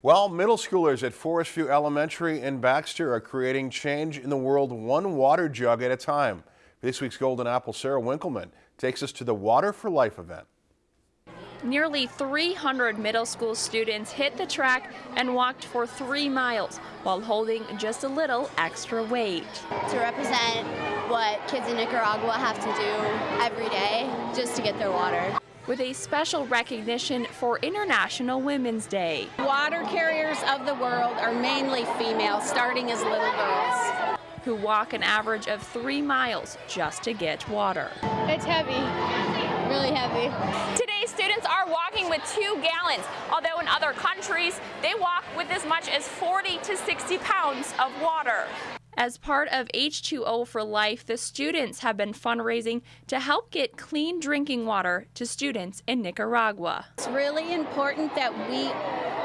Well, middle schoolers at Forest View Elementary in Baxter are creating change in the world one water jug at a time. This week's Golden Apple Sarah Winkleman takes us to the Water for Life event. Nearly 300 middle school students hit the track and walked for three miles while holding just a little extra weight. To represent what kids in Nicaragua have to do every day just to get their water with a special recognition for International Women's Day. Water carriers of the world are mainly female, starting as little girls. Who walk an average of three miles just to get water. It's heavy, really heavy. Today, students are walking with two gallons, although in other countries, they walk with as much as 40 to 60 pounds of water. As part of H2O for Life, the students have been fundraising to help get clean drinking water to students in Nicaragua. It's really important that we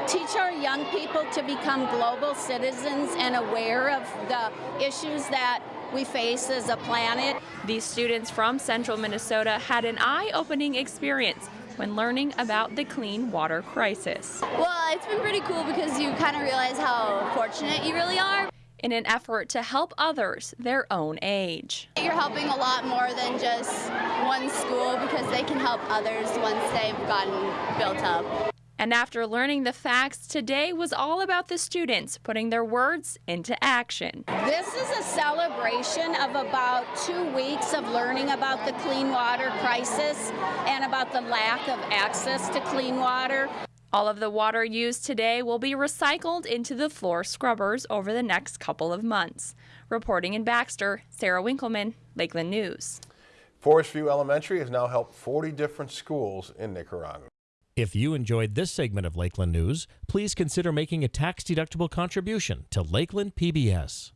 teach our young people to become global citizens and aware of the issues that we face as a planet. These students from central Minnesota had an eye-opening experience when learning about the clean water crisis. Well, it's been pretty cool because you kind of realize how fortunate you really are in an effort to help others their own age. You're helping a lot more than just one school because they can help others once they've gotten built up. And after learning the facts, today was all about the students putting their words into action. This is a celebration of about two weeks of learning about the clean water crisis and about the lack of access to clean water. All of the water used today will be recycled into the floor scrubbers over the next couple of months. Reporting in Baxter, Sarah Winkleman, Lakeland News. Forest View Elementary has now helped 40 different schools in Nicaragua. If you enjoyed this segment of Lakeland News, please consider making a tax-deductible contribution to Lakeland PBS.